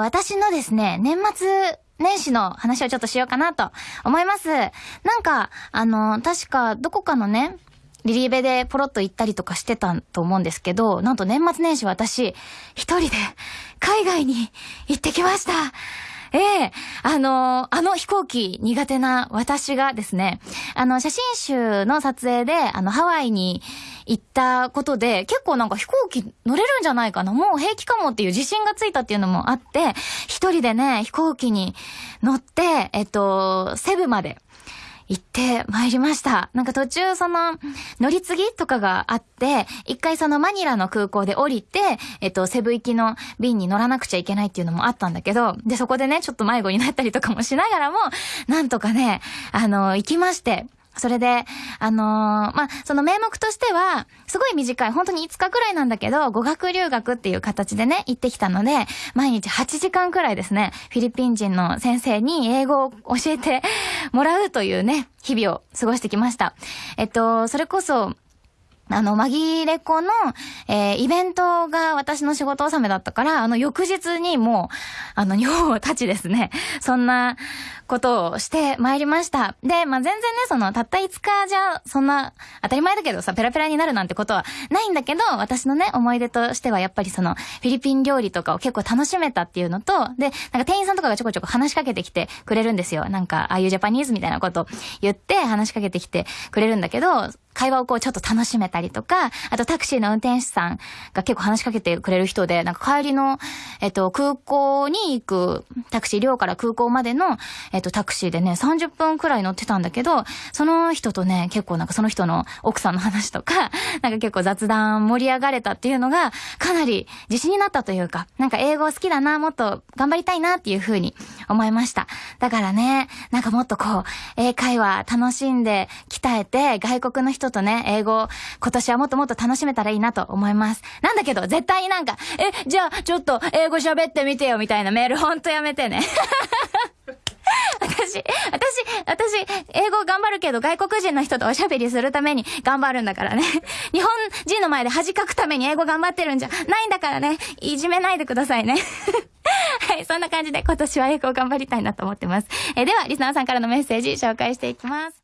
私のですね、年末年始の話をちょっとしようかなと思います。なんか、あの、確かどこかのね、リリーベでポロッと行ったりとかしてたと思うんですけど、なんと年末年始私、一人で海外に行ってきました。ええあの、あの飛行機苦手な私がですね、あの、写真集の撮影で、あの、ハワイに行ったことで、結構なんか飛行機乗れるんじゃないかな、もう平気かもっていう自信がついたっていうのもあって、一人でね、飛行機に乗って、えっと、セブまで、行ってまいりました。なんか途中その乗り継ぎとかがあって、一回そのマニラの空港で降りて、えっと、セブ行きの便に乗らなくちゃいけないっていうのもあったんだけど、で、そこでね、ちょっと迷子になったりとかもしながらも、なんとかね、あの、行きまして、それで、あのー、まあ、その名目としては、すごい短い、本当に5日くらいなんだけど、語学留学っていう形でね、行ってきたので、毎日8時間くらいですね、フィリピン人の先生に英語を教えてもらうというね、日々を過ごしてきました。えっと、それこそ、あの、紛れ子の、えー、イベントが私の仕事納めだったから、あの、翌日にもう、あの、日本を立ちですね、そんなことをして参りました。で、まあ、全然ね、その、たった5日じゃ、そんな、当たり前だけどさ、ペラペラになるなんてことはないんだけど、私のね、思い出としてはやっぱりその、フィリピン料理とかを結構楽しめたっていうのと、で、なんか店員さんとかがちょこちょこ話しかけてきてくれるんですよ。なんか、ああいうジャパニーズみたいなこと言って話しかけてきてくれるんだけど、会話をこうちょっと楽しめたりとか、あとタクシーの運転手さんが結構話しかけてくれる人で、なんか帰りの、えっと、空港に行くタクシー、寮から空港までの、えっと、タクシーでね、30分くらい乗ってたんだけど、その人とね、結構なんかその人の奥さんの話とか、なんか結構雑談盛り上がれたっていうのが、かなり自信になったというか、なんか英語好きだな、もっと頑張りたいなっていうふうに思いました。だからね、なんかもっとこう、英会話楽しんで鍛えて、外国の人とね、英語、今年はもっともっと楽しめたらいいなと思います。なんだけど、絶対になんか、え、じゃあ、ちょっと、英語喋ってみてよ、みたいなメールほんとやめてね。私、私、私、英語頑張るけど外国人の人とおしゃべりするために頑張るんだからね。日本人の前で恥かくために英語頑張ってるんじゃないんだからね。いじめないでくださいね。はい、そんな感じで今年は英語を頑張りたいなと思ってます。えー、では、リスナーさんからのメッセージ紹介していきます。